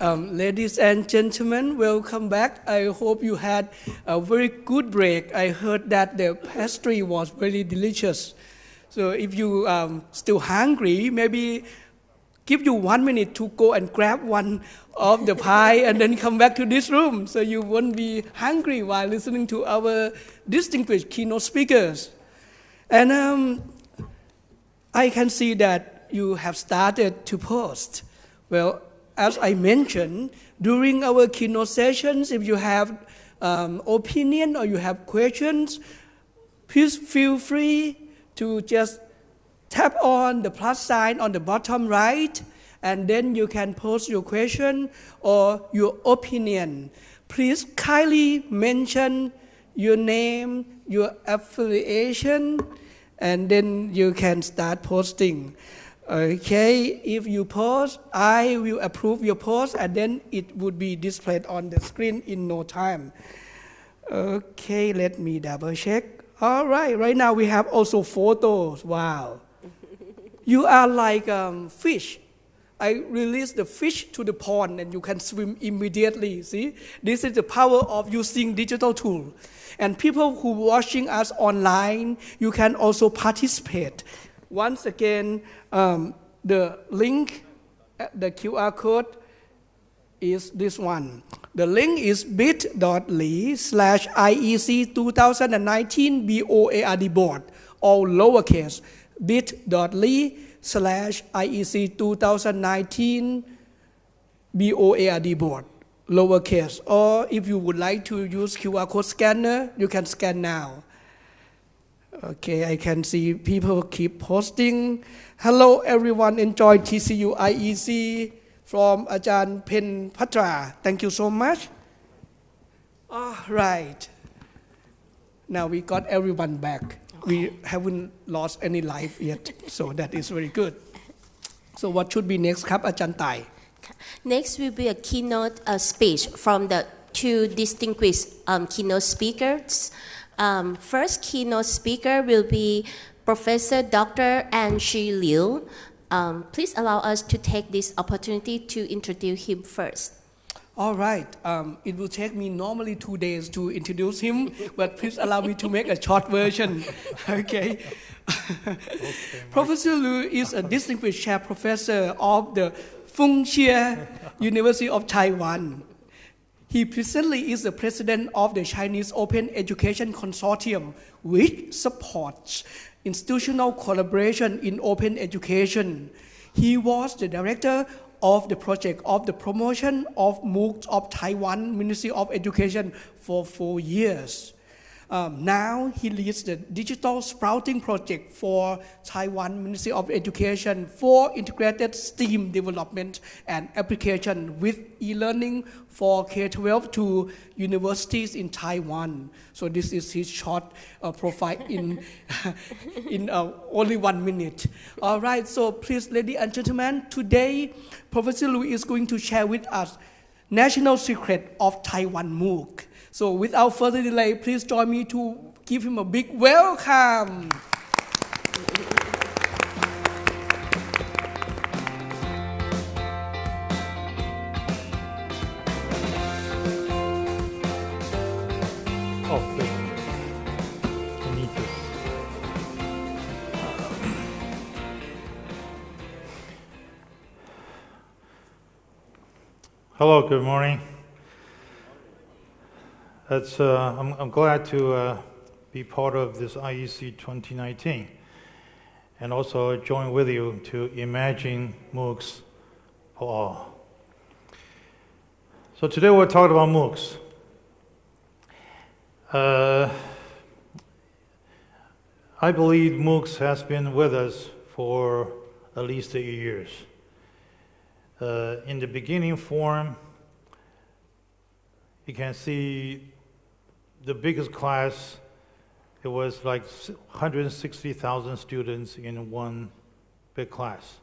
Um, ladies and gentlemen, welcome back. I hope you had a very good break. I heard that the pastry was very delicious. So if you um, still hungry, maybe give you one minute to go and grab one of the pie and then come back to this room so you won't be hungry while listening to our distinguished keynote speakers. And um, I can see that you have started to post. Well, as I mentioned, during our keynote sessions, if you have um, opinion or you have questions, please feel free to just tap on the plus sign on the bottom right, and then you can post your question or your opinion. Please kindly mention your name, your affiliation, and then you can start posting. Okay, if you post, I will approve your post and then it would be displayed on the screen in no time. Okay, let me double check. All right, right now we have also photos. Wow. you are like um, fish. I release the fish to the pond and you can swim immediately. See, this is the power of using digital tool. And people who watching us online, you can also participate. Once again, um, the link, uh, the QR code is this one. The link is bit.ly slash IEC 2019 BOARD board, all lowercase, bit.ly slash IEC 2019 BOARD board, lowercase. Or if you would like to use QR code scanner, you can scan now. Okay, I can see people keep posting. Hello everyone, enjoy TCU IEC from Ajahn Pen Patra. Thank you so much. All right. Now we got everyone back. We haven't lost any life yet, so that is very good. So what should be next ครับอาจารย์ต่าย Next will be a keynote uh, speech from the two distinguished um, keynote speakers. Um, first keynote speaker will be Professor Dr. An Shi Liu. Um, please allow us to take this opportunity to introduce him first. All right. Um, it will take me normally two days to introduce him, but please allow me to make a short version. Okay. professor Liu is a distinguished chair professor of the Feng Chia University of Taiwan. He presently is the president of the Chinese Open Education Consortium, which supports institutional collaboration in open education. He was the director of the project of the promotion of MOOCs of Taiwan Ministry of Education for four years. Um, now he leads the digital sprouting project for Taiwan Ministry of Education for integrated STEAM development and application with e-learning for K-12 to universities in Taiwan. So this is his short uh, profile in, in uh, only one minute. All right, so please, ladies and gentlemen, today Professor Liu is going to share with us national secret of Taiwan MOOC. So without further delay, please join me to give him a big welcome. Oh. Hello, good morning. Uh, I'm, I'm glad to uh, be part of this IEC 2019 and also join with you to imagine MOOCs for all. So today we're talking about MOOCs. Uh, I believe MOOCs has been with us for at least eight years. Uh, in the beginning form, you can see the biggest class, it was like 160,000 students in one big class.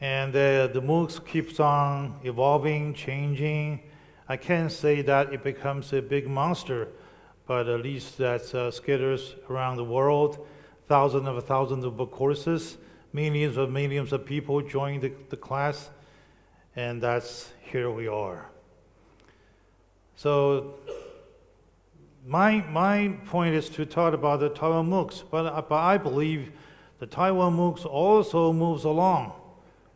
And the, MOOCs keeps on evolving, changing. I can't say that it becomes a big monster, but at least that uh, scatters around the world, thousands of thousands of MOOC courses, millions of millions of people join the, the class, and that's here we are. So my, my point is to talk about the Taiwan MOOCs, but, but I believe the Taiwan MOOCs also moves along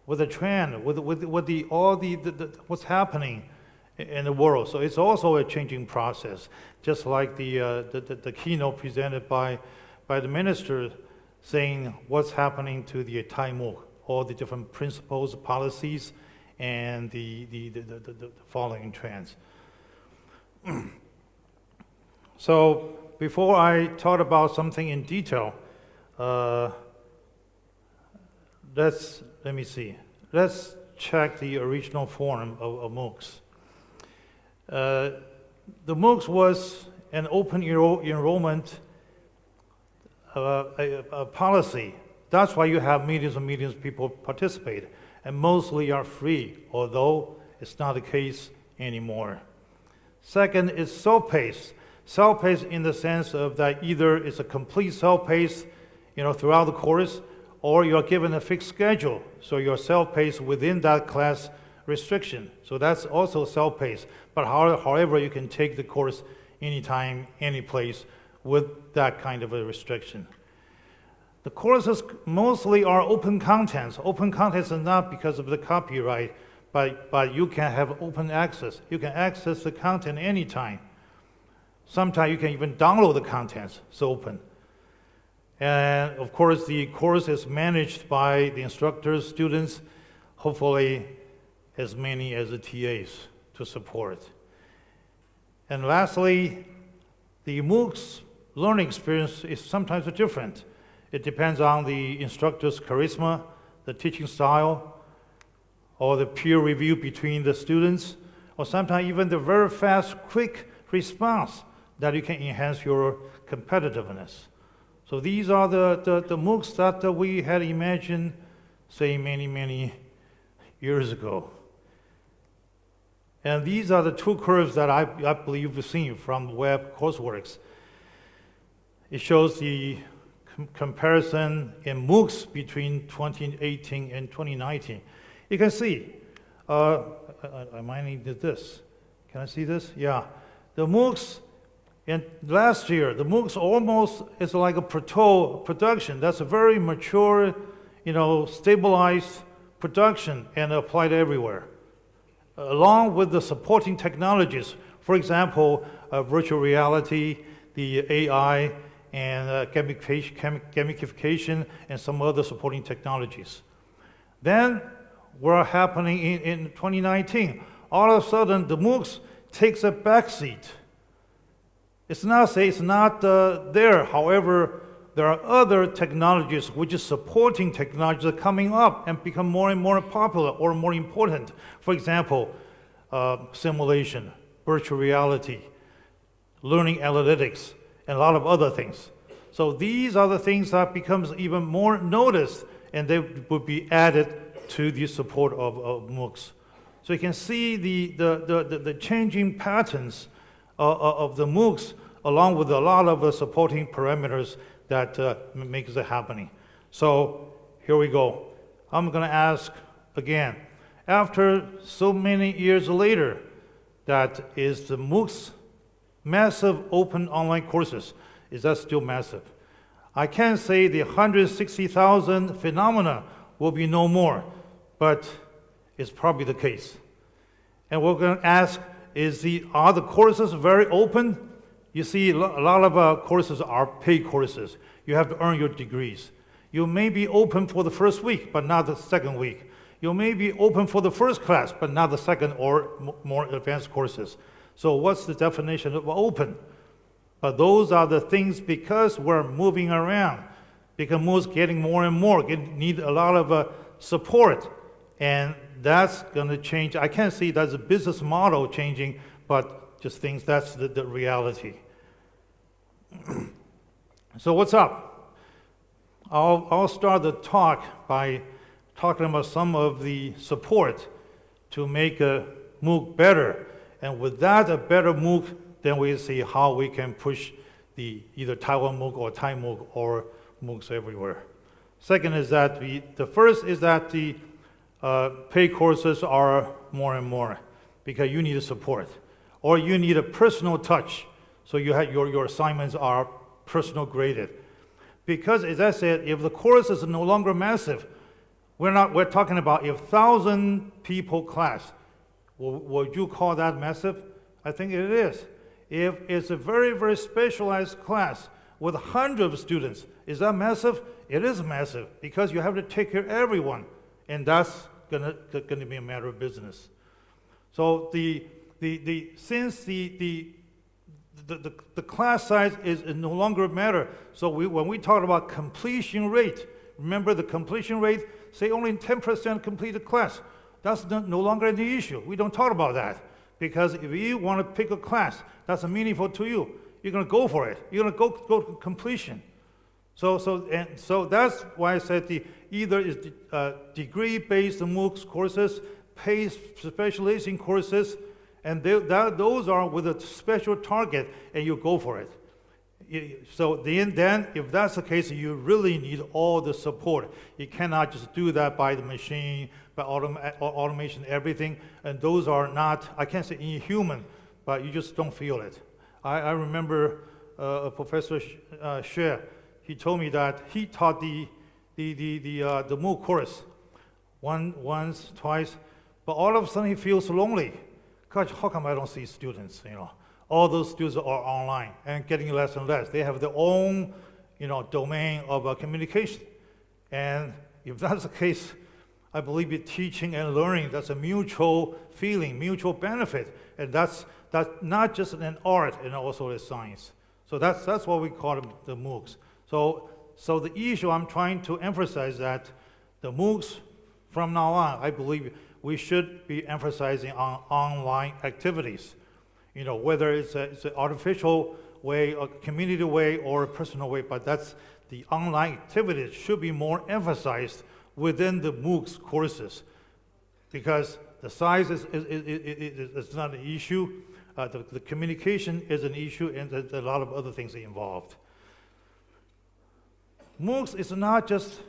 with the trend, with, with, with the, all the, the, the, what's happening in the world. So it's also a changing process, just like the, uh, the, the, the, keynote presented by, by the minister saying what's happening to the Thai MOOC, all the different principles, policies, and the, the, the, the, the following trends. so before I talk about something in detail, uh, let's, let me see. Let's check the original form of, of MOOCs. Uh, the MOOCs was an open enroll enrollment uh, a, a policy. That's why you have millions and millions of people participate, and mostly are free, although it's not the case anymore. Second is self-paced. Self-paced in the sense of that either it's a complete self-paced, you know, throughout the course, or you're given a fixed schedule, so you're self-paced within that class restriction. So that's also self-paced. But however, you can take the course anytime, any place with that kind of a restriction. The courses mostly are open contents. Open contents are not because of the copyright, but, but you can have open access. You can access the content anytime. Sometimes you can even download the contents, it's open. And of course, the course is managed by the instructors, students, hopefully as many as the TAs to support. And lastly, the MOOCs learning experience is sometimes different. It depends on the instructor's charisma, the teaching style, or the peer review between the students, or sometimes even the very fast, quick response that you can enhance your competitiveness. So these are the, the, the MOOCs that uh, we had imagined, say, many, many years ago. And these are the two curves that I, I believe you've seen from web courseworks. It shows the com comparison in MOOCs between 2018 and 2019. You can see, uh, I, I might need this. Can I see this? Yeah. The MOOCs and last year, the MOOCs almost is like a proto production. That's a very mature, you know, stabilized production and applied everywhere. Along with the supporting technologies, for example, uh, virtual reality, the AI, and uh, gamification, and some other supporting technologies. Then, what happening in, in 2019? All of a sudden, the MOOCs takes a backseat it's not say it's not uh, there. However, there are other technologies which is supporting technologies are coming up and become more and more popular or more important. For example, uh, simulation, virtual reality, learning analytics, and a lot of other things. So these are the things that becomes even more noticed and they would be added to the support of, of MOOCs. So you can see the, the, the, the changing patterns of the MOOCs along with a lot of the supporting parameters that uh, makes it happening. So here we go. I'm going to ask again, after so many years later, that is the MOOCs massive open online courses, is that still massive? I can't say the 160,000 phenomena will be no more, but it's probably the case. And we're going to ask, is the, are the courses very open? You see, a lot of uh, courses are paid courses. You have to earn your degrees. You may be open for the first week, but not the second week. You may be open for the first class, but not the second or more advanced courses. So what's the definition of open? But those are the things because we're moving around, because MOOCs getting more and more, get, need a lot of uh, support. And that's going to change. I can't see that's a business model changing, but just things that's the, the reality. so what's up? I'll, I'll start the talk by talking about some of the support to make a MOOC better. And with that, a better MOOC, then we see how we can push the either Taiwan MOOC or Thai MOOC or MOOCs everywhere. Second is that we, the first is that the uh, paid courses are more and more because you need a support or you need a personal touch. So you have, your, your assignments are personal graded. Because as I said, if the course is no longer massive, we're not, we're talking about if thousand people class, would you call that massive? I think it is. If it's a very, very specialized class with hundreds of students, is that massive? It is massive because you have to take care of everyone, and that's gonna, be a matter of business. So the, the, the, since the, the, the, the, the class size is, is no longer a matter, so we, when we talk about completion rate, remember the completion rate, say only 10% completed class. That's no, no longer an issue. We don't talk about that. Because if you want to pick a class that's meaningful to you, you're going to go for it. You're going to go, go to completion. So, so, and so that's why I said the, either is the, uh, degree-based MOOCs courses, paid specialization courses, and they, that, those are with a special target, and you go for it. So then, then, if that's the case, you really need all the support. You cannot just do that by the machine, by autom- automation, everything, and those are not, I can't say inhuman, but you just don't feel it. I, I remember uh, Professor Sh- uh, he told me that he taught the, the, the, the, uh, the MOOC course one, once, twice, but all of a sudden he feels lonely. Gosh, how come I don't see students, you know? All those students are online and getting less and less. They have their own, you know, domain of uh, communication. And if that's the case, I believe in teaching and learning, that's a mutual feeling, mutual benefit. And that's, that's not just an art and also a science. So that's, that's what we call the MOOCs. So, so the issue I'm trying to emphasize that the MOOCs from now on, I believe we should be emphasizing on online activities. You know, whether it's, a, it's an artificial way, a community way, or a personal way, but that's the online activities should be more emphasized within the MOOCs courses because the size is, is, is, is, not an issue. Uh, the, the communication is an issue, and there's a lot of other things involved. MOOCs is not just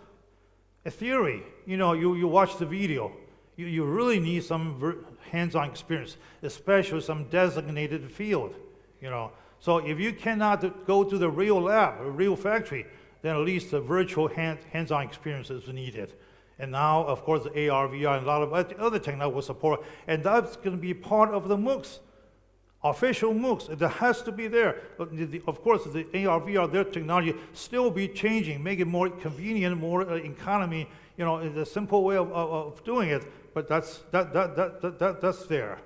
a theory. You know, you, you watch the video, you, you really need some hands-on experience, especially some designated field, you know. So if you cannot go to the real lab, a real factory, then at least a virtual hand, hands-on experience is needed. And now, of course, the AR, VR, and a lot of oth- other technology will support, and that's going to be part of the MOOCs official MOOCs, that has to be there. The- the- Of course, the AR, VR, their technology still be changing, make it more convenient, more uh, economy, you know, a simple way of, of, of doing it, but that's, that, that, that, that, that- that's there.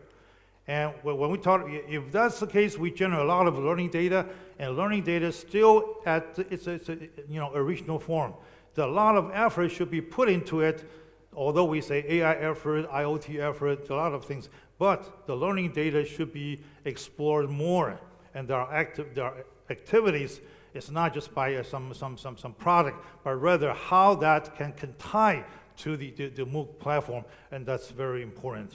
And when we talk, if that's the case, we generate a lot of learning data, and learning data is still at, it's, it's you know, original form. The- A lot of effort should be put into it, although we say AI effort, IoT effort, a lot of things, but the learning data should be explored more. And there are active, there are activities, it's not just by uh, some, some, some, some product, but rather how that can, can tie to the, the, the MOOC platform, and that's very important.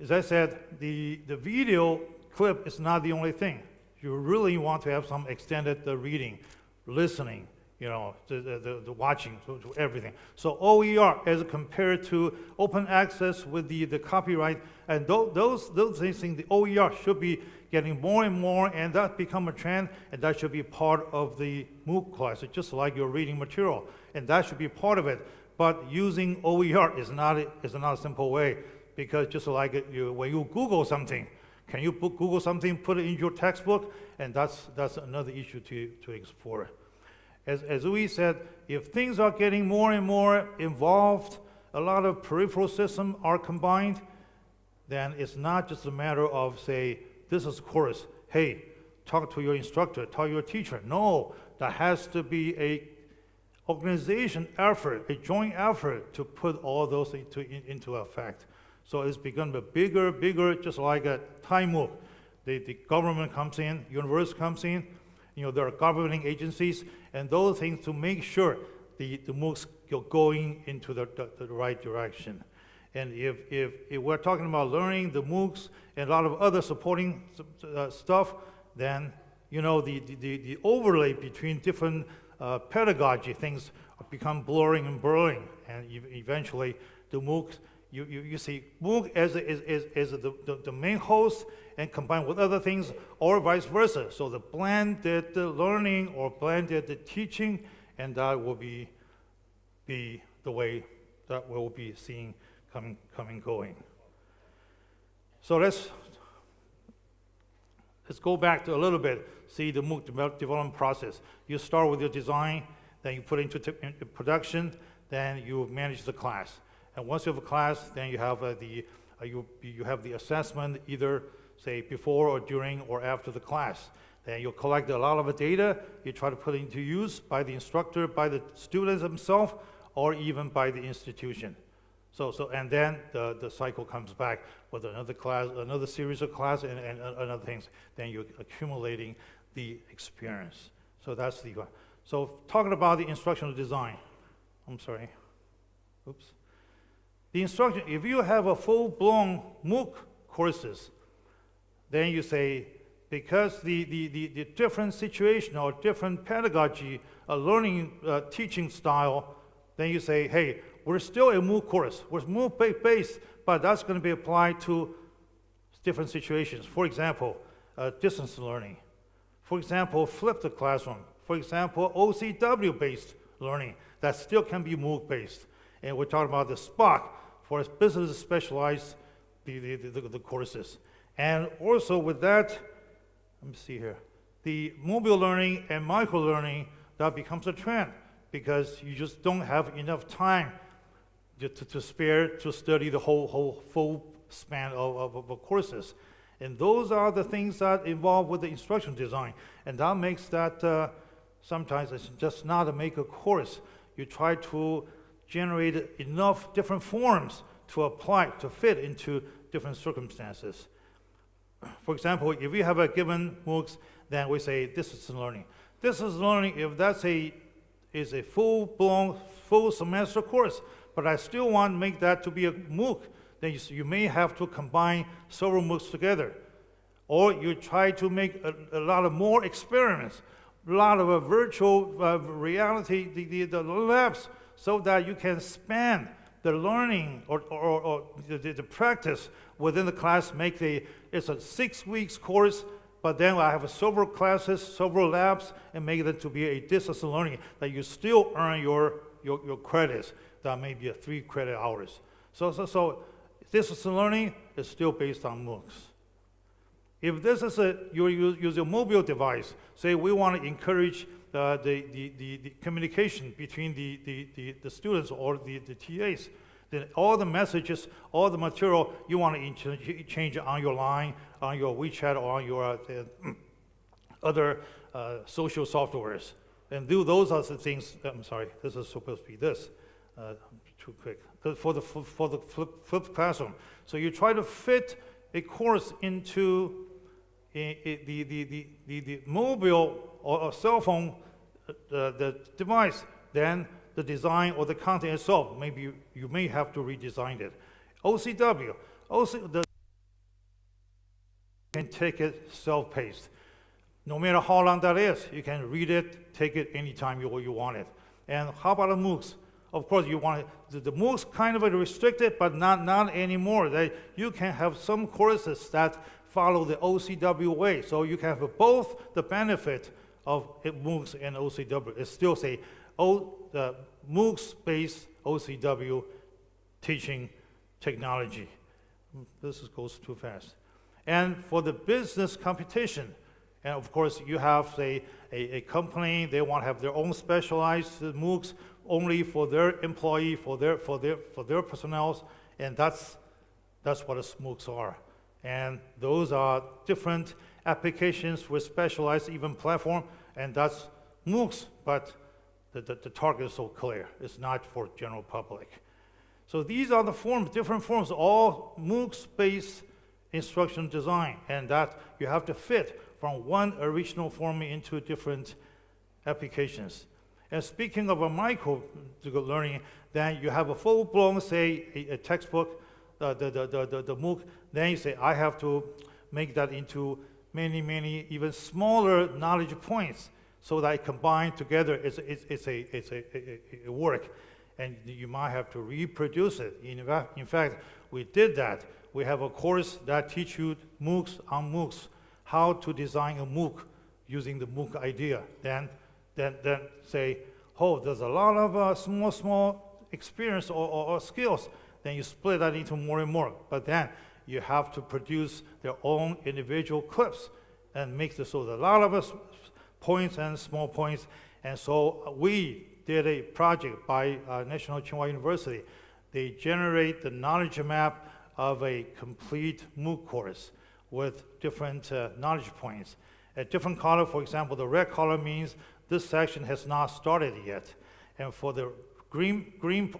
As I said, the, the video clip is not the only thing. You really want to have some extended uh, reading, listening, you know, the, the, the, watching, to, to everything. So OER as compared to open access with the, the copyright, and tho- those, those things, the OER should be getting more and more, and that become a trend, and that should be part of the MOOC class, It's just like your reading material, and that should be part of it. But using OER is not, is not a simple way, because just like you, when you Google something, can you Google something, put it in your textbook? And that's, that's another issue to, to explore. As, as we said, if things are getting more and more involved, a lot of peripheral systems are combined, then it's not just a matter of, say, this is course, hey, talk to your instructor, talk to your teacher. No, there has to be a organization effort, a joint effort to put all those into, in- into effect. So it's become a bigger, bigger, just like a Thai MOOC. The, the government comes in, university comes in, you know, there are governing agencies, and those things to make sure the, the moocs are going into the, the, the right direction. And if, if, if we're talking about learning, the MOOCs, and a lot of other supporting uh, stuff, then, you know, the, the, the overlay between different uh, pedagogy things become blurring and blurring, and ev- eventually the MOOC, you, you, you see MOOC as, a- is, is, is the, the, the main host and combined with other things, or vice versa. So the blended learning or blended teaching, and that will be, be the way that we'll be seeing coming, coming, going. So let's let's go back to a little bit, see the MOOC develop- development process. You start with your design, then you put it into production, then you manage the class. And once you have a class, then you have uh, the, uh, you, you have the assessment either, say, before or during or after the class. Then you collect a lot of data, you try to put it into use by the instructor, by the students themselves, or even by the institution. So, so, and then the, the cycle comes back with another class, another series of class, and, and uh, other things. Then you're accumulating the experience. So that's the, one. so talking about the instructional design, I'm sorry, oops. The instruction, if you have a full-blown MOOC courses, then you say, because the, the, the, the different situation or different pedagogy, a learning, uh, teaching style, then you say, hey, we're still a MOOC course. We're MOOC-based, but that's going to be applied to different situations. For example, uh, distance learning. For example, flipped classroom. For example, OCW based learning that still can be MOOC based. And we're talking about the SPOC for business specialized the, the, the, the courses. And also with that, let me see here, the mobile learning and micro learning, that becomes a trend because you just don't have enough time to, to, spare to study the whole, whole full span of, of, of courses. And those are the things that involve with the instruction design. And that makes that uh, sometimes it's just not a make a course. You try to generate enough different forms to apply, to fit into different circumstances. For example, if we have a given MOOCs, then we say distance learning. Distance learning, if that's a is a full-blown, full semester course, but I still want to make that to be a MOOC, then you, you may have to combine several MOOCs together. Or you try to make a, a lot of more experiments, a lot of uh, virtual uh, reality, the, the, the labs, so that you can span the learning or, or, or the, the, practice within the class, make the, it's a six weeks course, but then I have several classes, several labs, and make it to be a distance learning that you still earn your, your, your credits. That may be a three credit hours. So, so, so distance learning is still based on MOOCs. If this is a, you use, use a mobile device, say we want to encourage the, the, the, the communication between the, the, the, the students or the, the TAs, then all the messages, all the material you want to ch- change on your line, on your WeChat, or on your uh, other uh, social softwares. And do those are the things, I'm sorry, this is supposed to be this, uh, too quick, for the, for the flip- flipped classroom. So you try to fit a course into i- i- the, the, the, the, the mobile or, a cell phone, uh, the device, then the design or the content itself, maybe you, you may have to redesign it. OCW, OC, the can take it self-paced. No matter how long that is, you can read it, take it anytime you, you want it. And how about the MOOCs? Of course, you want the, the MOOCs kind of restricted, but not, not anymore. That you can have some courses that follow the OCW way, so you can have both the benefit of MOOCs and OCW. It still say MOOCs-based OCW teaching technology. This goes too fast. And for the business competition, and of course, you have a, a, a company, they want to have their own specialized MOOCs only for their employee, for their, for their, for their personnel, and that's, that's what MOOCs are. And those are different applications with specialized even platform, and that's MOOCs, but the, the, the target is so clear. It's not for general public. So these are the forms, different forms, all MOOCs-based instruction design, and that you have to fit from one original form into different applications. And speaking of a micro learning, then you have a full-blown, say, a, a textbook, uh, the, the, the, the, the MOOC, then you say, I have to make that into many, many even smaller knowledge points so that combined together, it's, it's, it's a, it's a, a, a work. And you might have to reproduce it. In, in fact, we did that. We have a course that teach you MOOCs on MOOCs, how to design a MOOC using the MOOC idea. Then, then, then say, oh, there's a lot of uh, small, small experience or, or, or skills. Then you split that into more and more. But then you have to produce their own individual clips and make this so there's a lot of us points and small points. And so we did a project by uh, National Tsinghua University. They generate the knowledge map of a complete MOOC course with different uh, knowledge points. A different color, for example, the red color means this section has not started yet. And for the green, green,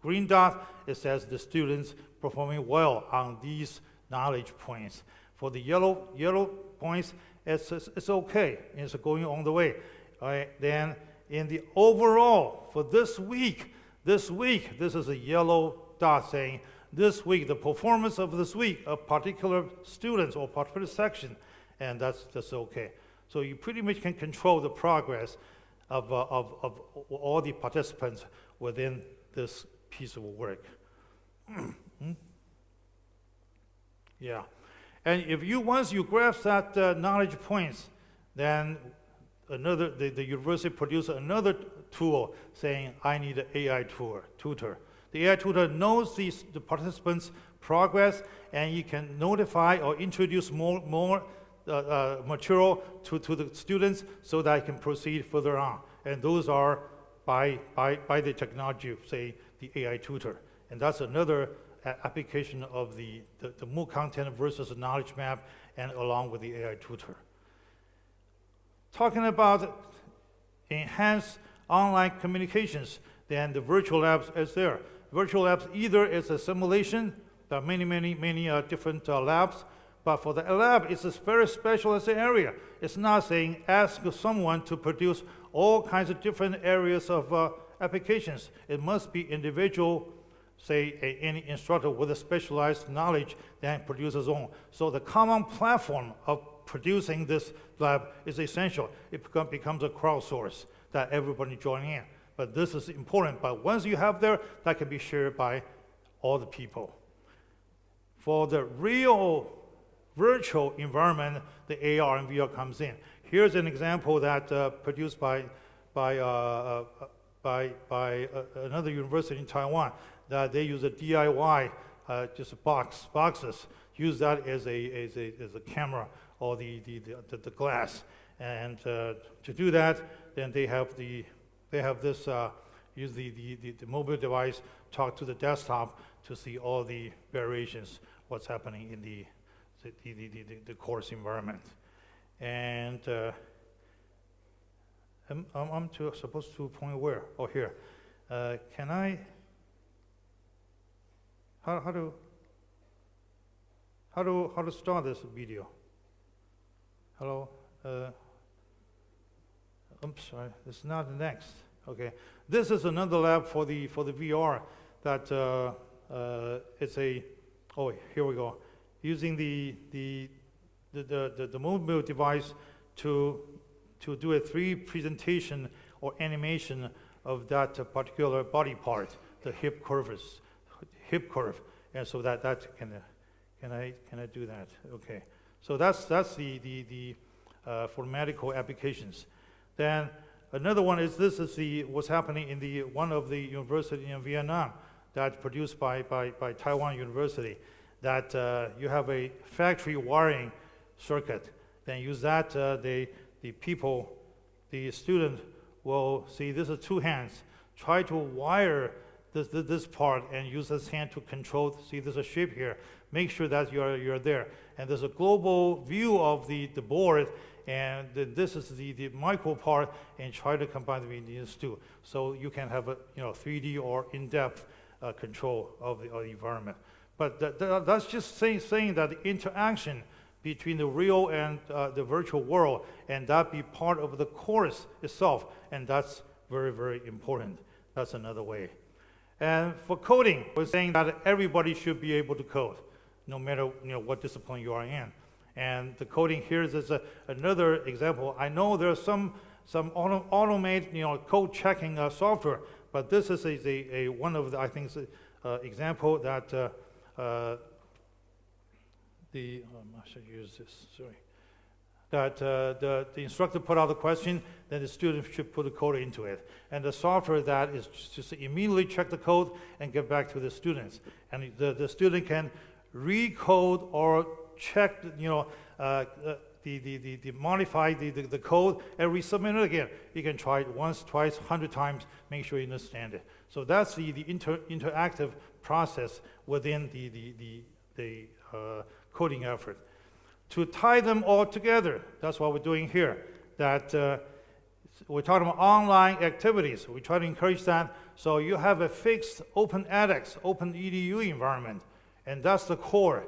green dot, it says the students performing well on these knowledge points. For the yellow, yellow points, it's, it's, okay, it's going on the way. All right, then in the overall, for this week, this week, this is a yellow dot saying, this week, the performance of this week of particular students or particular section, and that's, that's okay. So you pretty much can control the progress of, uh, of, of all the participants within this piece of work. Hmm? Yeah. And if you, once you grasp that uh, knowledge points, then another, the, the university produces another tool saying, I need an AI tour, tutor. The AI tutor knows these, the participants' progress, and you can notify or introduce more, more uh, uh, material to, to the students so that I can proceed further on. And those are by, by, by the technology, say, the AI tutor. And that's another application of the, the, the MOOC content versus the knowledge map and along with the AI tutor. Talking about enhanced online communications, then the virtual labs is there. Virtual labs either is a simulation, there are many, many, many uh, different uh, labs, but for the lab, it's a very specialized area. It's not saying ask someone to produce all kinds of different areas of uh, applications. It must be individual, say, a, any instructor with a specialized knowledge that produces own. So the common platform of producing this lab is essential. It become, becomes a crowdsource that everybody join in. But this is important. But once you have there, that can be shared by all the people. For the real virtual environment, the AR and VR comes in. Here's an example that uh, produced by, by, uh, uh, by, by uh, another university in Taiwan that they use a DIY, uh, just a box, boxes, use that as a, as a, as a camera or the, the, the, the glass. And uh, to do that, then they have, the, they have this, uh, use the, the, the, mobile device, talk to the desktop to see all the variations, what's happening in the, the, the, the, the, course environment. And uh, I'm, I'm I'm to, supposed to point where? Oh, here. Uh, can I, how, how to, how to, how to start this video? Hello? Uh, I'm sorry, it's not next. Okay. This is another lab for the, for the VR that uh, uh, it's a, oh, here we go. Using the, the, the, the, the, the mobile device to, to do a 3D presentation or animation of that particular body part, the hip curves, hip curve. And so that, that can, uh, can I, can I do that? Okay. So that's, that's the, the, the, uh, for medical applications. Then another one is this is the, what's happening in the, one of the university in Vietnam that produced by, by, by Taiwan University, that uh, you have a factory wiring circuit. Then use that, uh, the people, the student will see this is two hands. Try to wire this, this, this part and use this hand to control, see there's a shape here. Make sure that you're, you're there. And there's a global view of the, the board and this is the, the micro part and try to combine between these two. So you can have a you know 3D or in-depth uh, control of the, of the environment. But that, that- that's just saying, saying that the interaction between the real and uh, the virtual world and that be part of the course itself and that's very very important that's another way and for coding we're saying that everybody should be able to code no matter you know what discipline you are in and the coding here is a, another example. I know there are some, some auto, you know, code checking uh, software. But this is a, a, a one of the, I think, uh, example that uh, uh, the, um, I should use this, sorry. That uh, the, the instructor put out the question, then the student should put the code into it. And the software that is just immediately check the code and get back to the students. And the, the student can recode or check, you know, uh, uh, the, the, the, the modify the, the, the code and resubmit it again. You can try it once, twice, hundred times, make sure you understand it. So that's the, the inter, interactive process within the, the, the, the uh, coding effort. To tie them all together, that's what we're doing here. That uh, we're talking about online activities. We try to encourage that. So you have a fixed open edX, open EDU environment, and that's the core.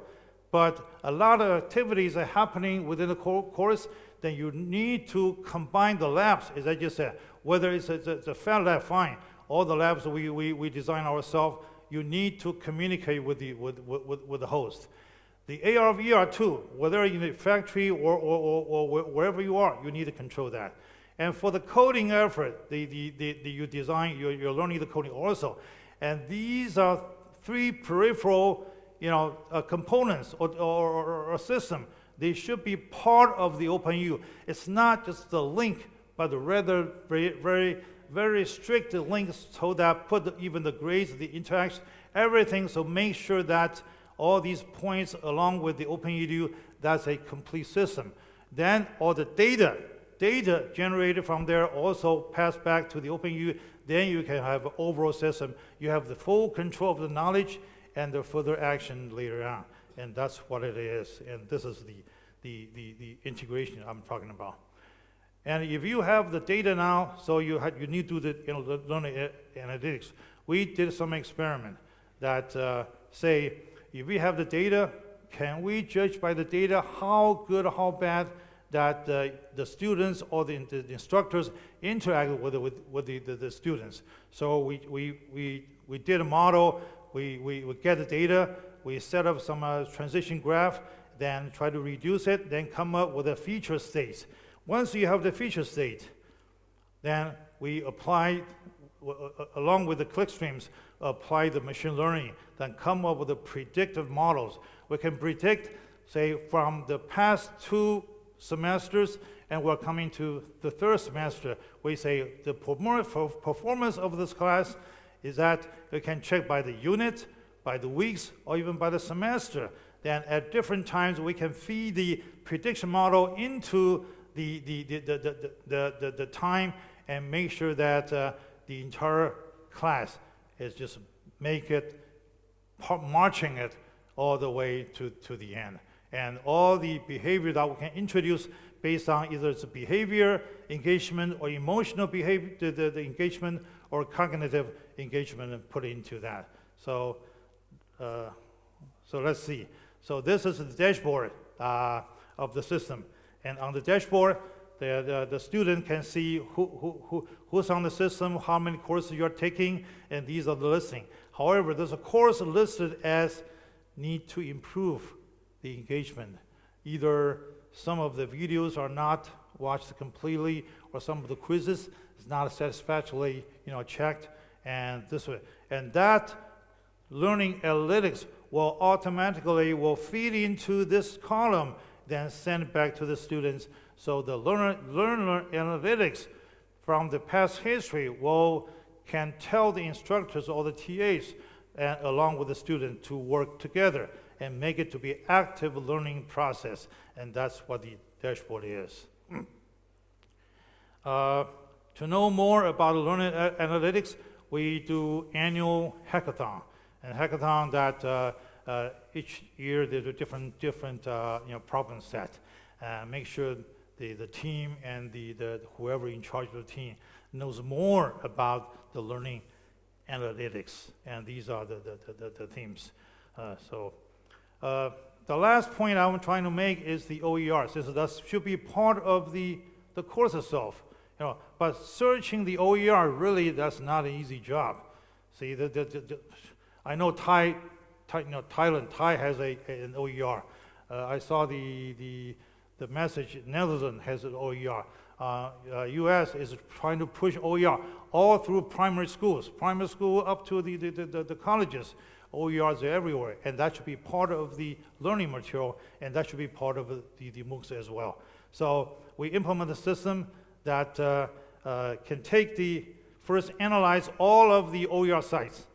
But a lot of activities are happening within the course, then you need to combine the labs, as I just said. Whether it's a fat lab, fine. All the labs we, we, we design ourselves, you need to communicate with the, with, with, with the host. The AR, VR too, whether in the factory or, or, or, or, wherever you are, you need to control that. And for the coding effort, the, the, the, the you design, you're, you're learning the coding also. And these are three peripheral you know, uh, components or, or, or, system, they should be part of the OpenU. It's not just the link, but rather very, very, very strict links so that put the, even the grades, the interaction, everything. So make sure that all these points along with the OpenEDU, that's a complete system. Then all the data, data generated from there also pass back to the OpenEDU. Then you can have an overall system. You have the full control of the knowledge and the further action later on. And that's what it is. And this is the, the, the, the integration I'm talking about. And if you have the data now, so you, have, you need to do the you know, learning analytics. We did some experiment that uh, say, if we have the data, can we judge by the data how good, or how bad that uh, the students or the, the, instructors interact with, with, with the, the, the, students? So we, we, we, we did a model we, we, we get the data, we set up some uh, transition graph, then try to reduce it, then come up with a feature state. Once you have the feature state, then we apply, uh, along with the clickstreams, apply the machine learning, then come up with the predictive models. We can predict, say, from the past two semesters, and we're coming to the third semester, we say the performance of this class is that you can check by the unit, by the weeks, or even by the semester. Then at different times, we can feed the prediction model into the, the, the, the, the, the, the, the time and make sure that uh, the entire class is just make it, marching it all the way to, to the end. And all the behavior that we can introduce based on either it's behavior engagement or emotional behavior, the, the, the engagement or cognitive engagement and put into that. So, uh, so let's see. So this is the dashboard uh, of the system. And on the dashboard, the, the, the, student can see who, who, who, who's on the system, how many courses you're taking, and these are the listing. However, there's a course listed as need to improve the engagement. Either some of the videos are not watched completely, or some of the quizzes is not satisfactorily you know, checked, and this way. And that learning analytics will automatically will feed into this column, then send back to the students. So the learner, learner analytics from the past history will can tell the instructors or the TAs and along with the student to work together and make it to be active learning process. And that's what the dashboard is. uh, to know more about learning analytics, we do annual hackathon. And hackathon that uh, uh, each year there's a different, different uh, you know, problem set. Uh, make sure the, the team and the, the, whoever in charge of the team knows more about the learning analytics. And these are the, the, the, the themes. Uh, so uh, the last point I'm trying to make is the OER. That should be part of the, the course itself. You know, but searching the OER, really, that's not an easy job. See, the, the, the, I know Thai, Thai, you know, Thailand, Thai has a, an OER. Uh, I saw the, the, the message, Netherlands has an OER. Uh, uh, U.S. is trying to push OER all through primary schools, primary school up to the, the, the, the colleges. OERs are everywhere, and that should be part of the learning material, and that should be part of the, the MOOCs as well. So we implement a system that uh, uh, can take the, first analyze all of the OER sites,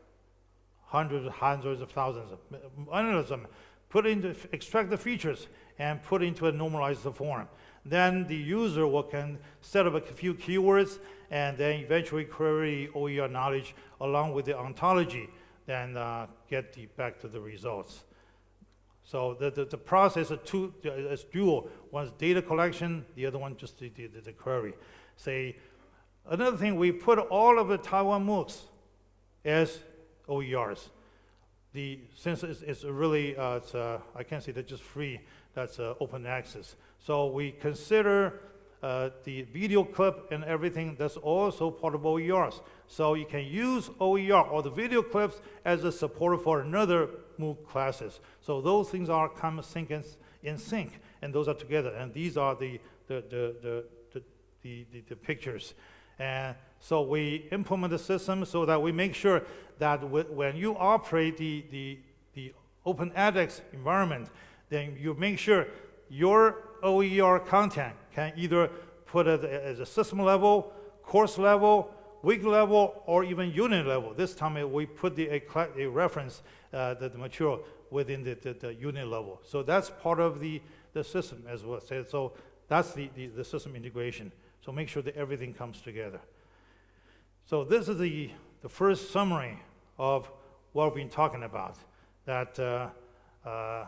hundreds, hundreds of thousands, of them, put into, extract the features, and put into a normalized form. Then the user will can set up a few keywords, and then eventually query OER knowledge along with the ontology, then uh, get the, back to the results. So the, the, the process is, two, is dual. Data collection, the other one just the, the, the query. Say, another thing, we put all of the Taiwan MOOCs as OERs. The, since it's, it's really, uh, it's, uh, I can't say they're just free, that's uh, open access. So we consider uh, the video clip and everything that's also part of OERs. So you can use OER or the video clips as a support for another MOOC classes. So those things are of sync and, in sync, and those are together. And these are the, the, the, the, the, the, the, the pictures. And so we implement the system so that we make sure that when you operate the, the, the open edX environment, then you make sure your OER content can either put it as a system level, course level, week level, or even unit level. This time we put the, a, reference, uh, the, the, material within the, the, the, unit level. So that's part of the, the system as well. So that's the, the, the system integration. So make sure that everything comes together. So this is the, the first summary of what we've been talking about, that uh, uh,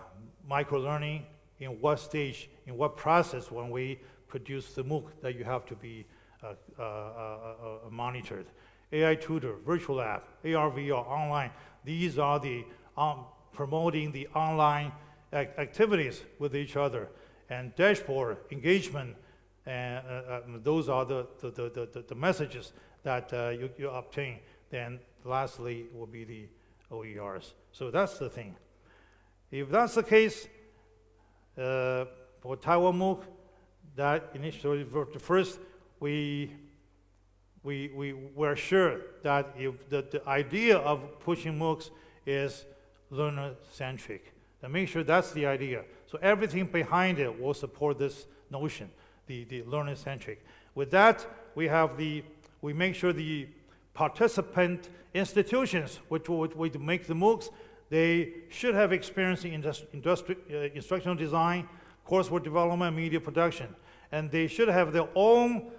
microlearning, in what stage, in what process when we produce the MOOC that you have to be uh, uh, uh, monitored. AI tutor, virtual lab, AR, VR, online, these are the um, promoting the online activities with each other. And dashboard, engagement, and those are the, the, the, the, messages that you, you obtain. Then lastly will be the OERs. So that's the thing. If that's the case, uh, for MOOC, that initially, first, we, we, we were sure that if the, the idea of pushing MOOCs is learner-centric. And make sure that's the idea. So everything behind it will support this notion, the, the learner-centric. With that, we have the, we make sure the participant institutions, which would, would make the MOOCs, they should have experience in industri uh, instructional design, coursework development, media production. And they should have their own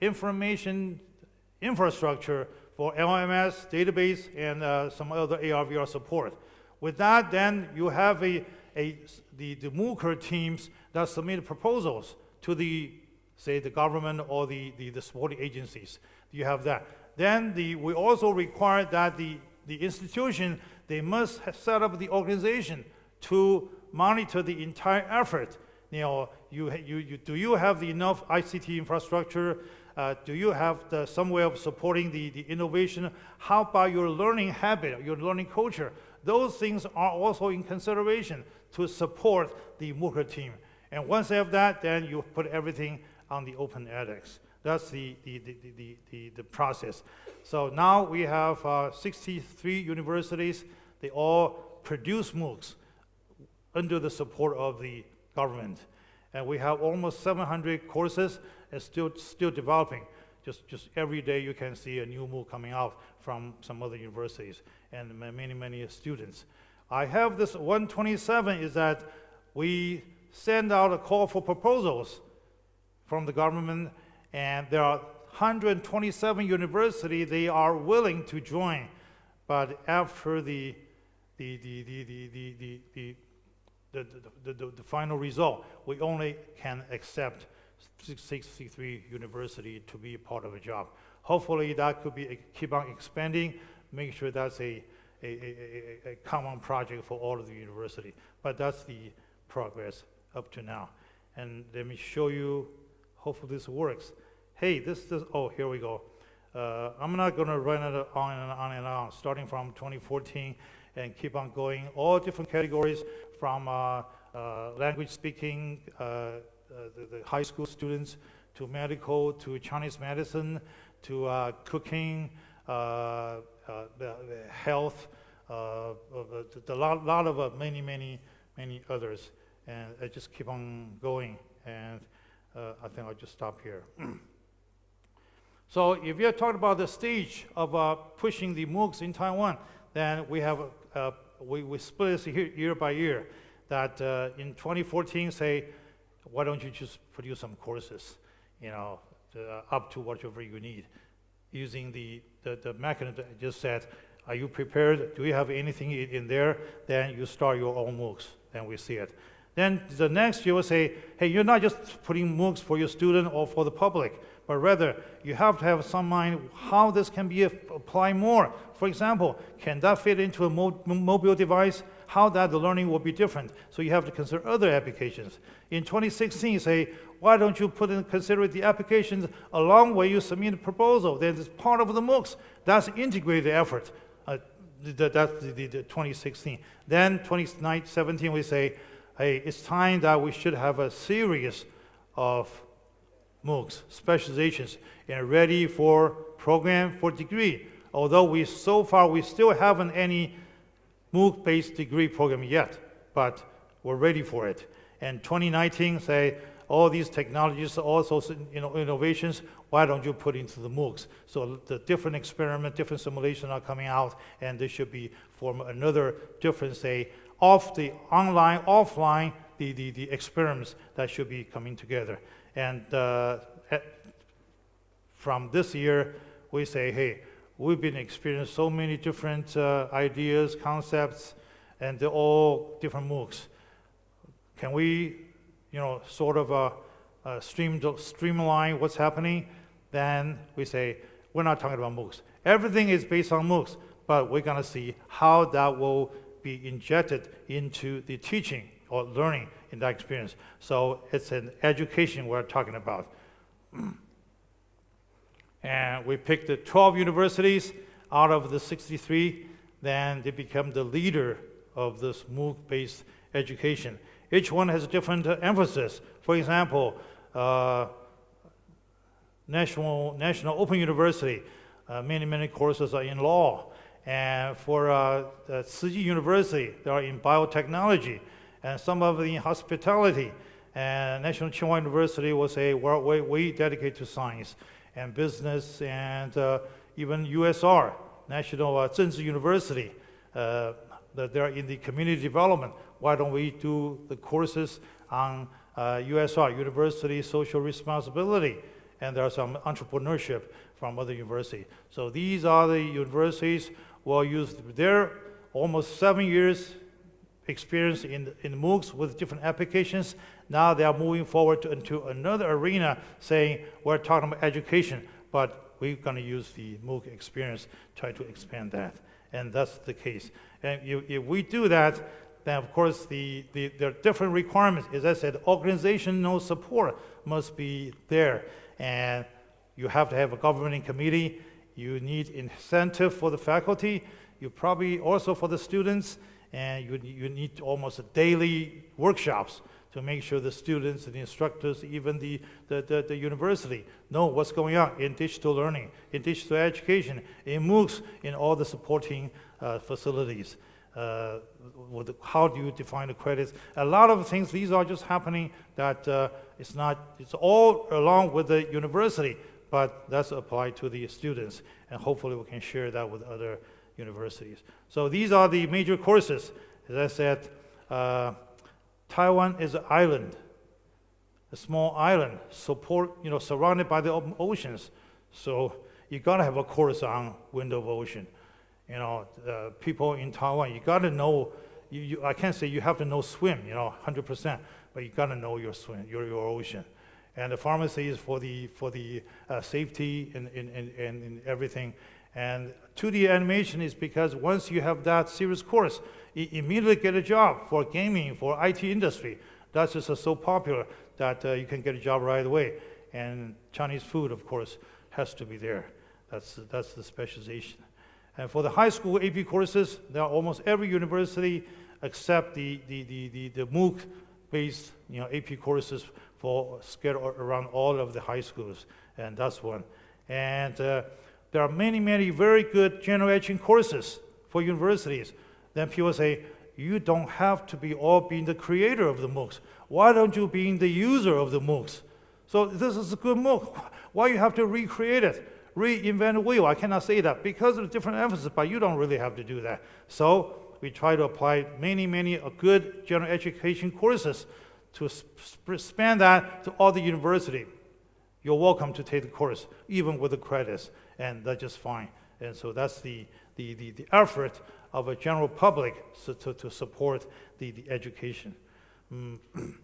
information infrastructure for LMS, database, and uh, some other AR/VR support. With that, then you have a, a, the, the MOOCer teams that submit proposals to the, say, the government or the, the, the supporting agencies. You have that. Then the, we also require that the, the institution they must set up the organization to monitor the entire effort. You know, you, you, you, do you have the enough ICT infrastructure? Uh, do you have the, some way of supporting the, the innovation? How about your learning habit, your learning culture? Those things are also in consideration to support the MOOCer team. And once they have that, then you put everything on the open edX. That's the, the, the, the, the, the process. So now we have uh, 63 universities. They all produce MOOCs under the support of the government. And we have almost 700 courses and still, still developing. Just, just every day you can see a new MOOC coming out from some other universities and many, many students. I have this 127 is that we send out a call for proposals from the government and there are 127 universities they are willing to join. But after the, the, the, the, the, the, the, the the, the, the, the, final result, we only can accept 63 university to be part of a job. Hopefully that could be, keep on expanding, make sure that's a, a, a, a, common project for all of the university. But that's the progress up to now. And let me show you, hopefully this works hey, this, this, oh, here we go. Uh, I'm not going to run it on and on and on, starting from 2014 and keep on going. All different categories from uh, uh, language speaking, uh, uh, the, the, high school students, to medical, to Chinese medicine, to uh, cooking, the, the health, the lot, lot of many, many, many others. And I just keep on going. And I think I'll just stop here. So if you're talking about the stage of uh, pushing the MOOCs in Taiwan, then we have, uh, we, we split this year, year by year. That uh, in 2014, say, why don't you just produce some courses, you know, to, uh, up to whatever you need, using the, the, the mechanism I just said, are you prepared? Do you have anything in there? Then you start your own MOOCs, then we see it. Then the next you will say, hey, you're not just putting MOOCs for your student or for the public, but rather you have to have some mind how this can be applied more. For example, can that fit into a mo- mobile device? How that the learning will be different. So you have to consider other applications. In 2016, you say, why don't you put in consider the applications along where you submit a proposal? Then it's part of the MOOCs. That's integrated effort. Uh, th- that's the, the, the 2016. Then 2017, we say, hey, it's time that we should have a series of MOOCs, specializations, and ready for program for degree. Although we so far we still haven't any MOOC-based degree program yet, but we're ready for it. And 2019 say all these technologies, also you know innovations. Why don't you put into the MOOCs? So the different experiment, different simulation are coming out, and this should be from another different say off the online, offline, the, the, the experiments that should be coming together. And uh, at- from this year, we say, hey, we've been experiencing so many different uh, ideas, concepts, and they're all different MOOCs. Can we, you know, sort of uh, uh, stream, streamline what's happening? Then we say, we're not talking about MOOCs. Everything is based on MOOCs, but we're going to see how that will be injected into the teaching or learning in that experience. So it's an education we're talking about. and we picked the 12 universities out of the 63, then they become the leader of this MOOC-based education. Each one has a different uh, emphasis. For example, uh, National, National Open University, uh, many, many courses are in law. And for uh, Tzu University, they are in biotechnology, and some of the hospitality. And National Tsinghua University will say, well, we, we dedicate to science and business, and uh, even USR, National uh, University, uh, that they're in the community development. Why don't we do the courses on uh, USR, University Social Responsibility? And there are some entrepreneurship from other universities. So these are the universities will use their almost seven years experience in, in MOOCs with different applications. Now they are moving forward to, into another arena saying we're talking about education, but we're going to use the MOOC experience, try to expand that. And that's the case. And if, if we do that, then of course the, the, there are different requirements. As I said, organizational support must be there. And you have to have a governing committee. You need incentive for the faculty. You probably also for the students, and you, you need almost daily workshops to make sure the students and the instructors, even the, the, the, the university, know what's going on in digital learning, in digital education, in MOOCs, in all the supporting uh, facilities. Uh, how do you define the credits? A lot of things, these are just happening that uh, it's not, it's all along with the university, but that's applied to the students, and hopefully we can share that with other universities. So these are the major courses. As I said, uh, Taiwan is an island, a small island, support, you know, surrounded by the oceans. So you gotta have a course on wind of ocean. You know, uh, people in Taiwan, you gotta know. You, you, I can't say you have to know swim, you know, 100%, but you gotta know your swim, your, your ocean. And the pharmacy is for the for the uh, safety and, and, and and everything. And 2D animation is because once you have that serious course, you immediately get a job for gaming, for IT industry. That's just uh, so popular that uh, you can get a job right away. And Chinese food, of course, has to be there. That's, that's the specialization. And for the high school AP courses, there are almost every university except the, the, the, the, the MOOC based you know, AP courses for around all of the high schools, and that's one. And uh, there are many, many very good general education courses for universities. Then people say, you don't have to be all being the creator of the MOOCs. Why don't you being the user of the MOOCs? So this is a good MOOC. Why you have to recreate it, reinvent the wheel? I cannot say that because of different emphasis, but you don't really have to do that. So we try to apply many, many uh, good general education courses to span that to all the university. You're welcome to take the course, even with the credits, and that's just fine. And so that's the, the, the, the effort of a general public so to, to support the, the education. Mm.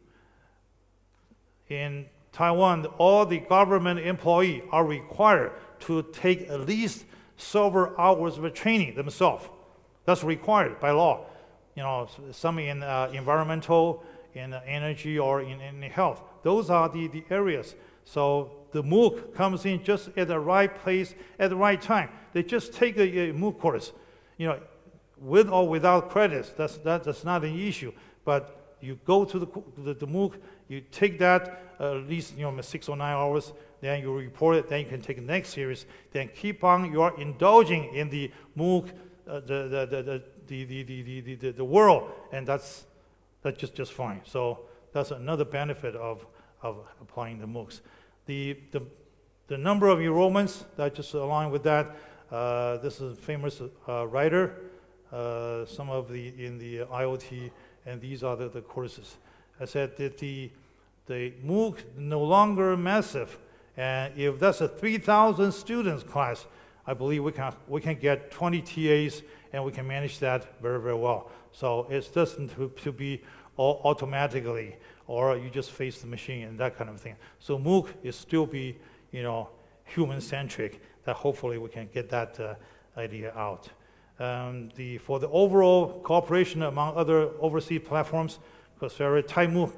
In Taiwan, all the government employees are required to take at least several hours of training themselves. That's required by law. You know, some in uh, environmental, in energy, or in, in health. Those are the, the areas. So the MOOC comes in just at the right place at the right time. They just take a, a MOOC course. You know, with or without credits, that's, that, that's not an issue. But you go to the, the, the MOOC, you take that uh, at least you know, six or nine hours, then you report it, then you can take the next series, then keep on, you are indulging in the MOOC, uh, the, the, the, the, the, the, the, the, the world, and that's, that's just, just fine. So that's another benefit of, of applying the MOOCs. The, the, the number of enrollments, that just align with that. Uh, this is a famous uh, writer, uh, some of the in the IoT, and these are the, the courses. I said that the, the MOOC no longer massive, and if that's a 3,000 students class, I believe we can, we can get 20 TAs and we can manage that very, very well. So it doesn't to, to be all automatically, or you just face the machine and that kind of thing. So MOOC is still be, you know, human-centric, that hopefully we can get that uh, idea out. Um, the, for the overall cooperation among other overseas platforms, because very Thai MOOC,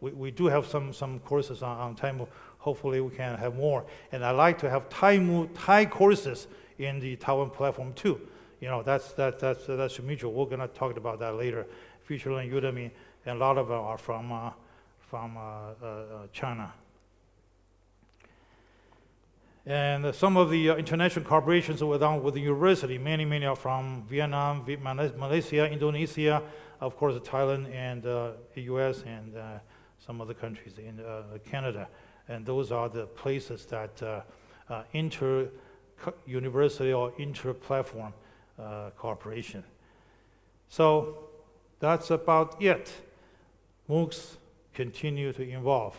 we, we do have some, some courses on, on Thai MOOC. Hopefully we can have more. And I like to have Thai MOOC Thai courses in the Taiwan platform too. You know, that's, that, that's, that's mutual. We're to talk about that later. FutureLearn, Udemy, and a lot of them are from, uh, from uh, uh, uh China. And some of the uh, international collaborations were done with the university. Many, many are from Vietnam, Malaysia, Indonesia, of course, Thailand, and uh, the US, and uh, some other countries in uh, Canada. And those are the places that uh, uh, inter university or inter platform cooperation. So that's about it. MOOCs continue to evolve.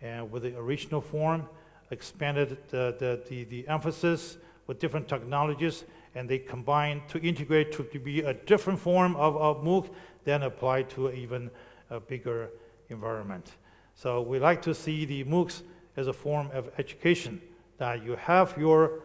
And with the original form, expanded the, the, the, the emphasis with different technologies, and they combine to integrate to, to be a different form of, of MOOC, then apply to even a bigger environment. So we like to see the MOOCs as a form of education, that you have your,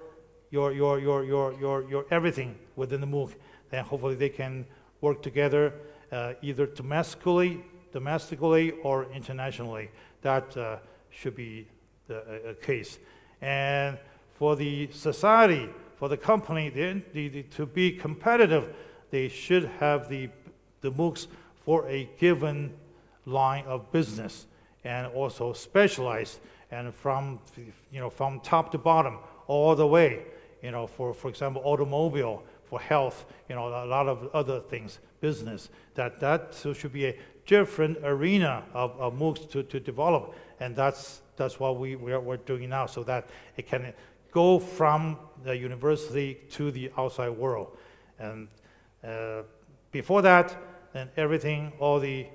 your, your, your, your, your, your everything within the MOOC, then hopefully they can work together uh, either domestically, domestically or internationally. That uh, should be the, a, case. And for the society, for the company, they, they, to be competitive, they should have the, the MOOCs for a given line of business and also specialized and from, you know, from top to bottom all the way, you know, for, for example, automobile, for health, you know, a lot of other things, business, that that should be a different arena of, of MOOCs to, to develop. And that's that's what we, we are, we're doing now so that it can go from the university to the outside world. And uh, before that, then everything, all the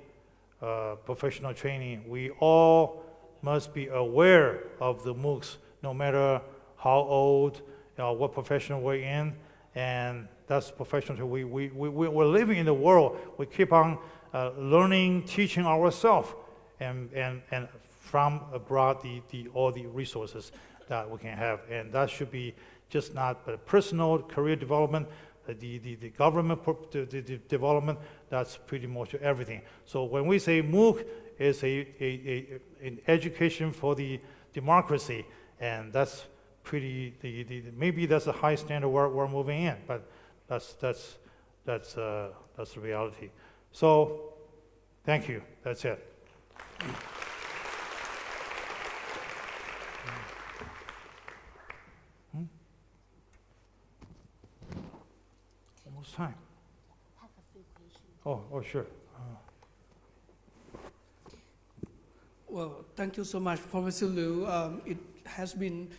uh, professional training, we all must be aware of the MOOCs, no matter how old, you know, what profession we're in, and that's professional. We, we, we, we're living in the world. We keep on uh, learning, teaching ourselves, and, and, and from abroad the, the, all the resources that we can have. And that should be just not but personal career development, the, the, the government the, the development, that's pretty much everything. So when we say MOOC is a, a, a an education for the democracy, and that's pretty, the, the, maybe that's a high standard we're, we're moving in, but that's, that's, that's, uh, that's the reality. So thank you. That's it. Hmm? Almost time. Oh, oh, sure. Uh. Well, thank you so much, Professor Liu. Um, it has been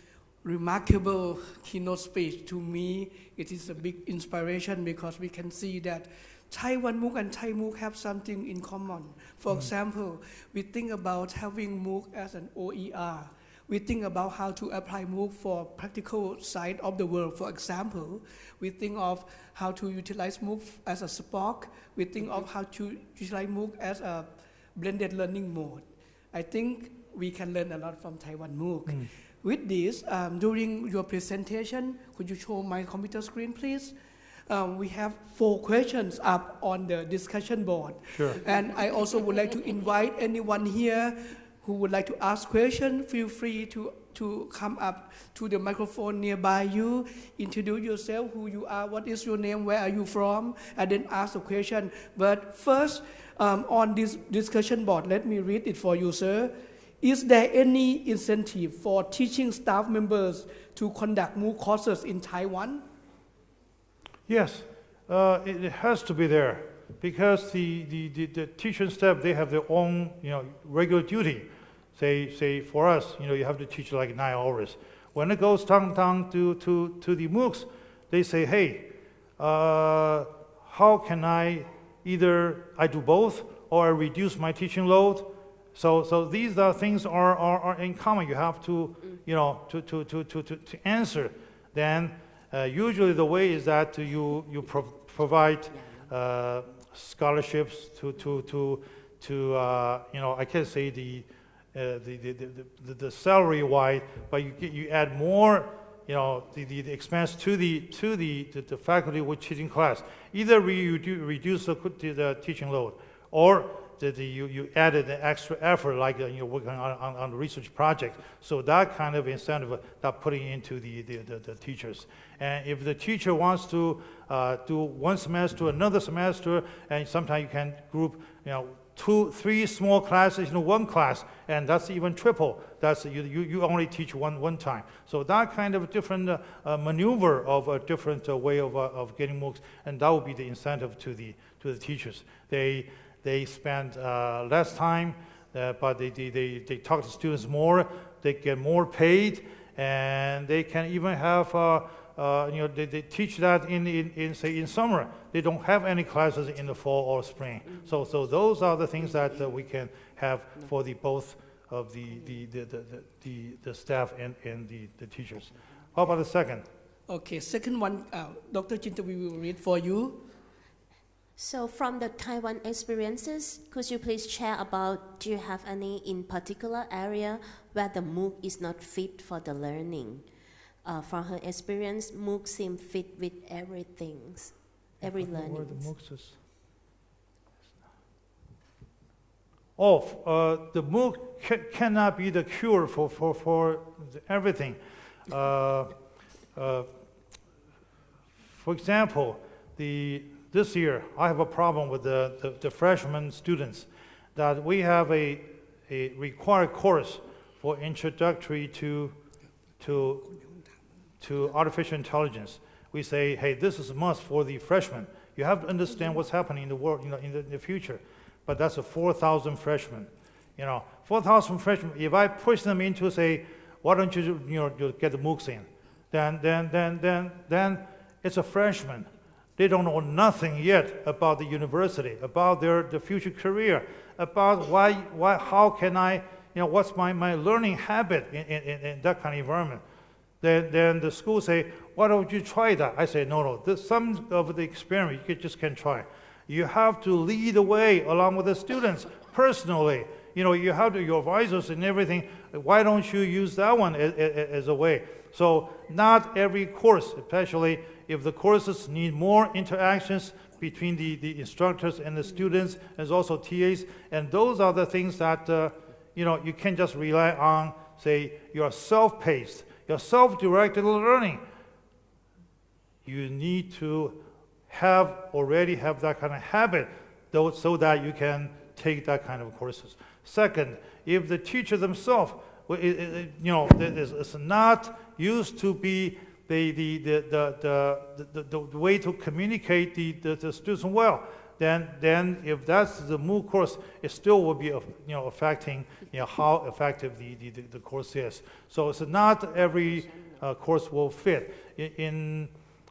remarkable keynote speech to me. It is a big inspiration because we can see that Taiwan MOOC and Thai MOOC have something in common. For example, we think about having MOOC as an OER. We think about how to apply MOOC for practical side of the world. For example, we think of how to utilize MOOC as a SPOC. We think of how to utilize MOOC as a blended learning mode. I think we can learn a lot from Taiwan MOOC. With this, um, during your presentation, could you show my computer screen, please? Um, we have four questions up on the discussion board. Sure. And I also would like to invite anyone here who would like to ask questions, feel free to, to come up to the microphone nearby you, introduce yourself, who you are, what is your name, where are you from, and then ask a question. But first, um, on this discussion board, let me read it for you, sir. Is there any incentive for teaching staff members to conduct MOOC courses in Taiwan? Yes, uh, it, has to be there because the, the, the, the teaching staff, they have their own, you know, regular duty. Say, say for us, you know, you have to teach like nine hours. When it goes down, down to, to, to the MOOCs, they say, hey, uh, how can I either I do both or I reduce my teaching load? So, so these are things are, are, are in common. You have to, you know, to, to, to, to, to, to answer. Then usually the way is that you, you pro- provide uh, scholarships to, to, to, to uh, you know, I can't say the, uh, the, the, the, the, the salary wise, but you, you add more, you know, the, the, the expense to the, to the, the, the faculty with teaching class. Either we redu- reduce the, the teaching load, or the, you, you added an extra effort, like uh, you're working on, on, on research projects. So that kind of incentive uh, that putting into the, the, the, the teachers. And if the teacher wants to uh, do one semester, another semester, and sometimes you can group, you know, two, three small classes in one class, and that's even triple. That's you, you, you only teach one, one time. So that kind of different uh, uh, maneuver of a different uh, way of, uh, of getting MOOCs, and that would be the incentive to the, to the teachers. They, they spend uh, less time, uh, but they, they, they, they talk to students more, they get more paid, and they can even have, uh, uh, you know, they, they teach that in, in, in, say, in summer. They don't have any classes in the fall or spring. So, so those are the things that uh, we can have for the both of the, the, the, the, the, the, staff and, and the, the teachers. How about the second? Okay, second one, uh, Dr. we will read for you. So from the Taiwan experiences, could you please share about, do you have any in particular area where the MOOC is not fit for the learning? Uh, from her experience, MOOC seem fit with everything, every learning. the MOOCs is- Oh, uh, the MOOC ca- cannot be the cure for, for, for the- everything. Uh, uh, For example, the, this year, I have a problem with the, the- the freshman students, that we have a, a required course for introductory to, to to artificial intelligence. We say, hey, this is a must for the freshmen. You have to understand what's happening in the world, you know, in the, in the future. But that's a 4,000 freshmen. You know, 4,000 freshmen, if I push them into say, why don't you, you know, you get the MOOCs in? Then, then, then, then, then it's a freshman. They don't know nothing yet about the university, about their, the future career, about why, why, how can I, you know, what's my, my learning habit in, in, in- that kind of environment. Then, then the school say, why don't you try that? I say, no, no, this, some of the experiment you just can't try. You have to lead the way along with the students personally. You know, you have to, your advisors and everything. Why don't you use that one as, as a way? So not every course, especially if the courses need more interactions between the, the instructors and the students, and also TAs, and those are the things that, uh, you know, you can't just rely on, say, your self-paced, your self-directed learning. You need to have, already have that kind of habit, though, so that you can take that kind of courses. Second, if the teacher themselves, you know, is not used to be the, the, the, the, the, the, the way to communicate the, the, the students well, then, then if that's the MOOC course, it still will be, you know, affecting, you know, how effective the, the, the- course is. So it's not every uh, course will fit. In,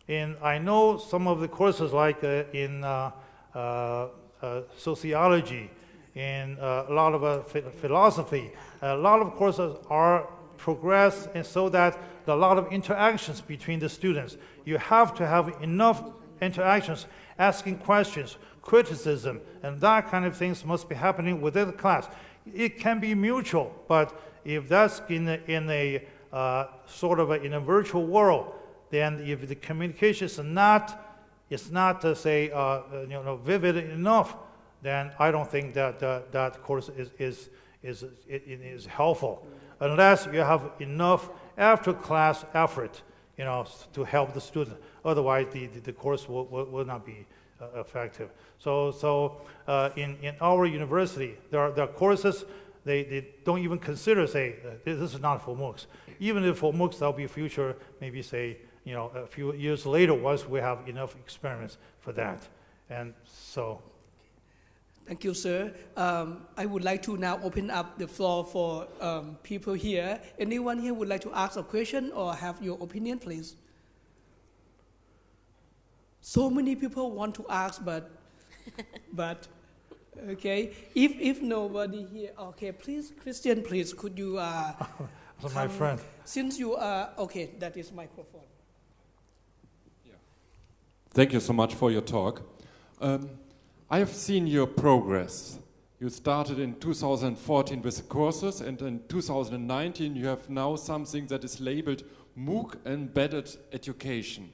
in, I know some of the courses like uh, in uh, uh, uh, sociology, in uh, a lot of phi- philosophy, a lot of courses are progressed and so that a lot of interactions between the students. You have to have enough interactions, asking questions, criticism, and that kind of things must be happening within the class. It can be mutual, but if that's in a, in a uh, sort of a, in a virtual world, then if the communication is not, is not to say, uh, uh, you know, vivid enough, then I don't think that that, that course is, is, is, it is helpful, unless you have enough after-class effort, you know, to help the student. Otherwise, the, the, the course will, will, will not be uh, effective. So, so uh, in, in our university, there are, there are courses they, they don't even consider, say, uh, this is not for MOOCs. Even if for MOOCs, there'll be future, maybe say, you know, a few years later, once we have enough experiments for that. And so, Thank you, sir. Um, I would like to now open up the floor for um, people here. Anyone here would like to ask a question or have your opinion, please? So many people want to ask, but, but, okay. If if nobody here, okay, please, Christian, please, could you? Uh, so my friend, Since you are okay, that is microphone. Thank you so much for your talk. Um, I have seen your progress. You started in 2014 with courses, and in 2019 you have now something that is labeled MOOC Embedded Education.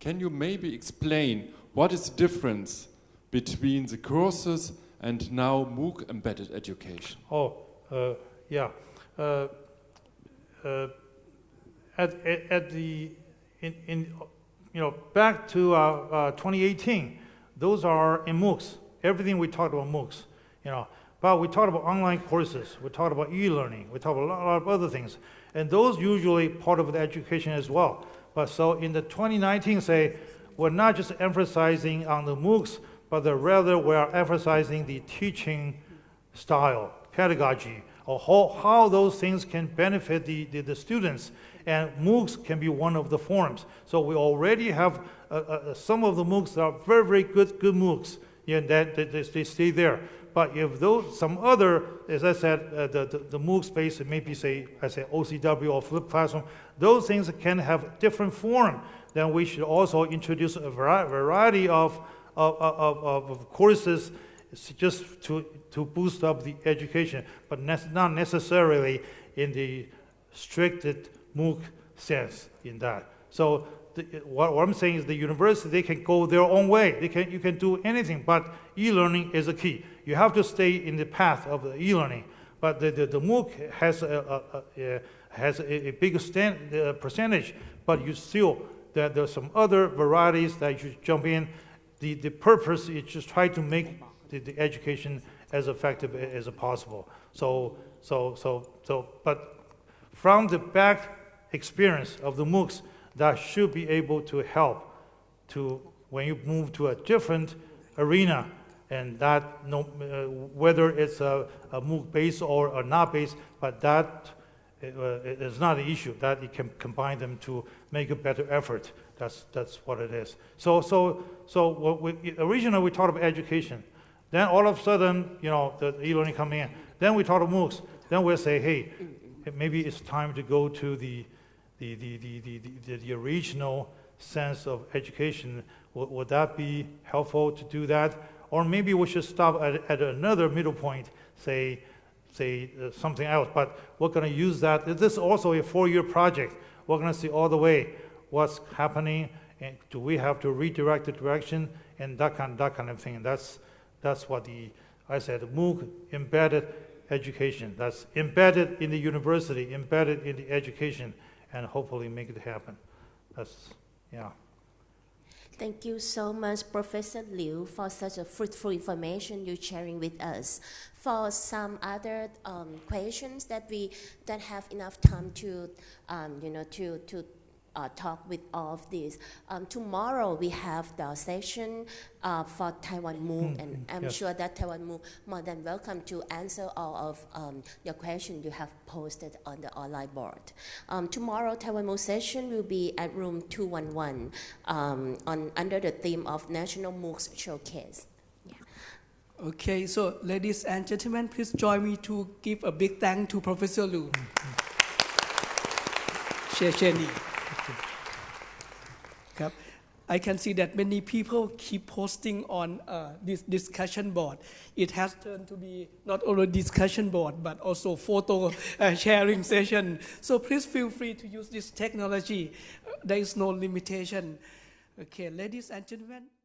Can you maybe explain what is the difference between the courses and now MOOC Embedded Education? oh, uh, yeah. Uh, uh, at, at, at the, in, in, you know, back to uh, uh, 2018, those are in MOOCs. Everything we talked about MOOCs, you know. But we talked about online courses, we talked about e-learning, we talked about a lot, of other things. And those usually part of the education as well. But so in the 2019, say, we're not just emphasizing on the MOOCs, but the rather we are emphasizing the teaching style, pedagogy, or how, how those things can benefit the, the, the students. And MOOCs can be one of the forms. So we already have uh, uh, some of the MOOCs are very, very good, good MOOCs, yeah, that, they, they stay there. But if those, some other, as I said, uh, the, the, the MOOC space, maybe say, I say OCW or flipped classroom, those things can have different form. Then we should also introduce a variety of, of, of, of, courses just to, to boost up the education, but not necessarily in the stricted MOOC sense in that. So the, what, what I'm saying is the university, they can go their own way. They can, you can do anything, but e-learning is a key. You have to stay in the path of the e-learning. But the, the, the MOOC has a, a, a, a- has a, bigger stand, uh, percentage, but you still, there, there's some other varieties that you jump in. The, the purpose is just try to make the, the education as effective as possible. So, so, so, so, but from the back experience of the MOOCs, that should be able to help to, when you move to a different arena, and that, no, uh, whether it's a, a MOOC base or, a not base, but that uh, is not an issue, that you can combine them to make a better effort. That's, that's what it is. So, so, so what we, originally we talked about education. Then all of a sudden, you know, the e-learning coming in. Then we talk about MOOCs. Then we'll say, hey, maybe it's time to go to the, the, the, the, the, the, the original sense of education. Would, would that be helpful to do that? Or maybe we should stop at, at another middle point, say, say uh, something else. But we're going to use that. This is also a four-year project. We're going to see all the way what's happening, and do we have to redirect the direction, and that kind, that kind of thing. That's, that's what the, I said, MOOC embedded education. That's embedded in the university, embedded in the education, and hopefully make it happen. That's, yeah. Thank you so much, Professor Liu, for such a fruitful information you're sharing with us. For some other um, questions that we don't have enough time to, um, you know, to to uh, talk with all of these. Um, tomorrow we have the session uh, for Taiwan MOOC, mm, and hmm, I'm yes. sure that Taiwan MOOC more than welcome to answer all of um, your questions you have posted on the online board. Um, tomorrow Taiwan MOOC session will be at room 211 um, on under the theme of National MOOCs Showcase. Okay, so ladies and gentlemen, please join me to give a big thank to Professor Liu. Hmm, hmm. 谢谢你。I can see that many people keep posting on uh, this discussion board. It has turned to be not only discussion board but also photo uh, sharing session. So please feel free to use this technology. Uh, there is no limitation. Okay, ladies and gentlemen.